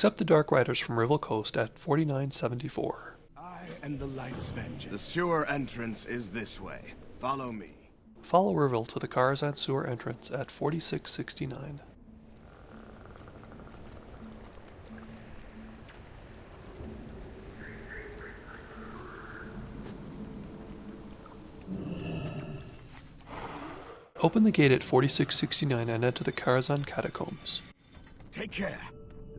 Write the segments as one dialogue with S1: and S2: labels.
S1: Accept the Dark Riders from Revil Kost at 4974.
S2: I am the Light's Vengeance. The sewer entrance is this way. Follow me.
S1: Follow Rivell to the Karazhan sewer entrance at 4669. Open the gate at 4669 and enter the Karazhan catacombs.
S2: Take care.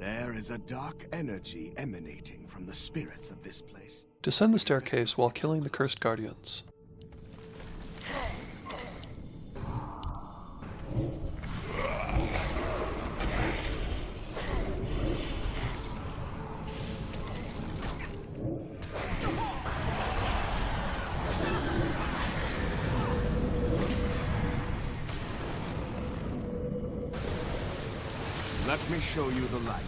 S2: There is a dark energy emanating from the spirits of this place.
S1: Descend the staircase while killing the cursed guardians.
S2: Let me show you the light.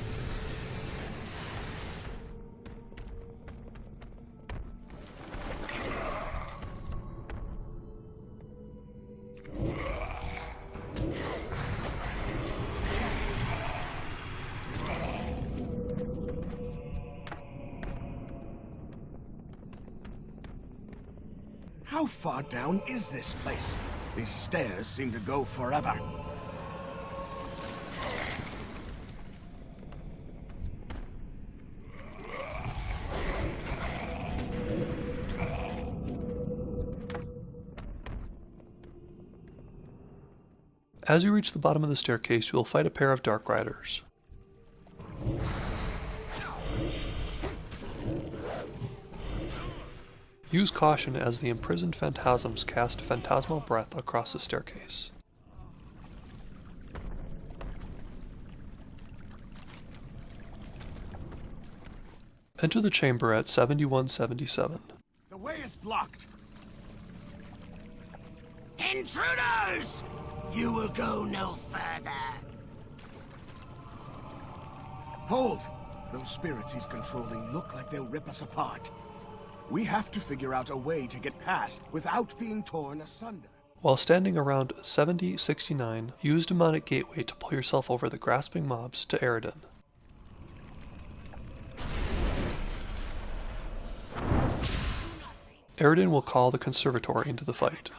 S2: How far down is this place? These stairs seem to go forever.
S1: As you reach the bottom of the staircase, you will fight a pair of Dark Riders. Use caution as the imprisoned phantasms cast phantasmal breath across the staircase. Enter the chamber at 7177.
S2: The way is blocked.
S3: Intruders! You will go no further.
S2: Hold! Those spirits he's controlling look like they'll rip us apart. We have to figure out a way to get past without being torn asunder.
S1: While standing around 7069, use Demonic Gateway to pull yourself over the grasping mobs to Eredin. Eredin will call the Conservatory into the fight.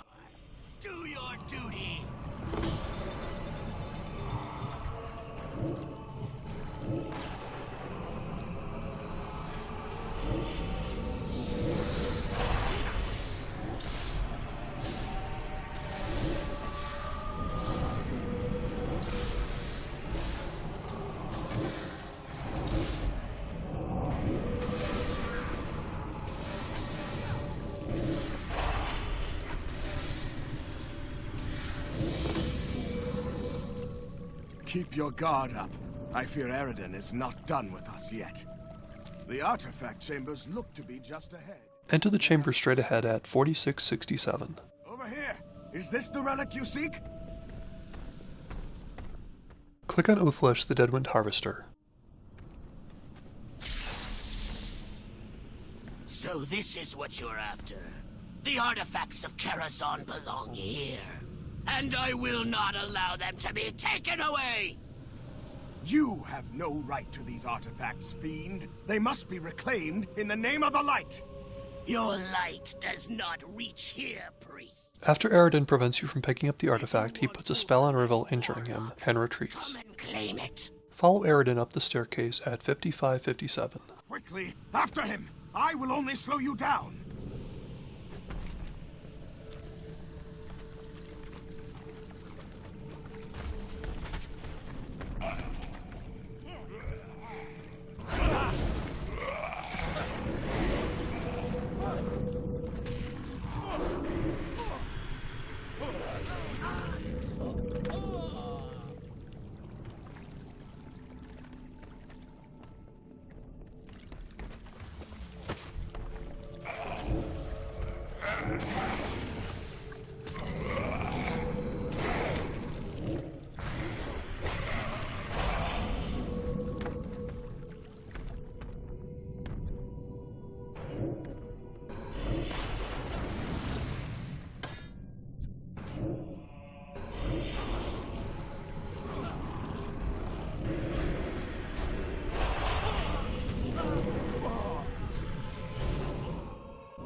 S2: Keep your guard up. I fear Eredin is not done with us yet. The artifact chambers look to be just ahead.
S1: Enter the chamber straight ahead at 4667.
S2: Over here! Is this the relic you seek?
S1: Click on Ulthalesh the Deadwind Harvester.
S3: So this is what you're after. The artifacts of Karazhan belong here. And I will not allow them to be taken away!
S2: You have no right to these artifacts, fiend. They must be reclaimed in the name of the light.
S3: Your light does not reach here, priest.
S1: After Eredin prevents you from picking up the artifact, he puts a spell on Revil, injuring him, and retreats.
S3: Come and claim it.
S1: Follow Eredin up the staircase at 5557.
S2: Quickly, after him! I will only slow you down!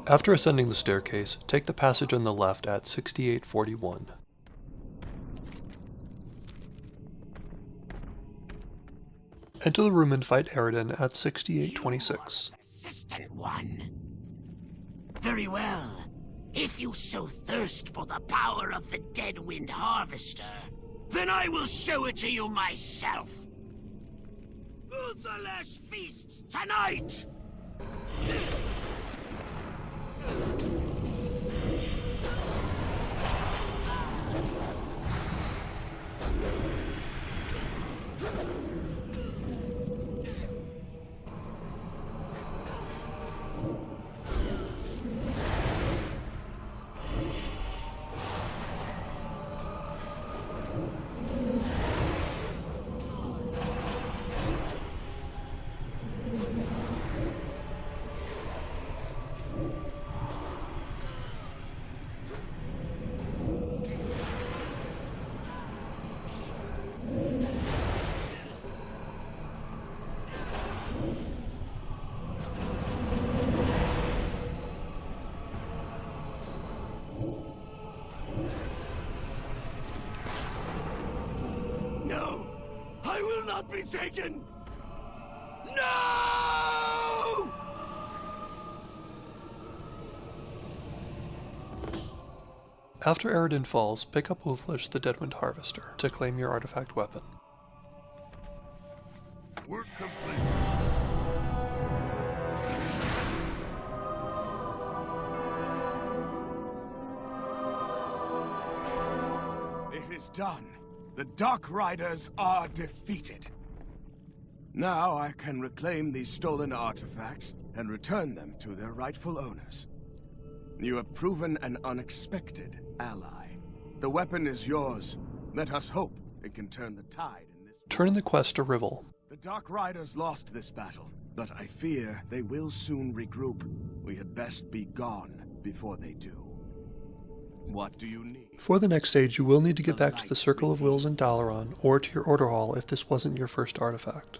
S1: After ascending the staircase, take the passage on the left at 6841. Enter the room and fight Aroden at 6826.
S3: Persistent one. Very well. If you so thirst for the power of the Deadwind Harvester, then I will show it to you myself. Ulthalesh feasts tonight! Not be taken! No!
S1: After Aroden falls, pick up Ulthalesh the Deadwind Harvester to claim your artifact weapon.
S2: Work complete. It is done. The Dark Riders are defeated. Now I can reclaim these stolen artifacts and return them to their rightful owners. You have proven an unexpected ally. The weapon is yours. Let us hope it can turn the tide in this
S1: Turn the quest to Revil.
S2: the Dark Riders lost this battle, but I fear they will soon regroup. We had best be gone before they do. What do you need?
S1: For the next stage, you will need to get back to the Circle of Wills in Dalaran, or to your Order Hall if this wasn't your first artifact.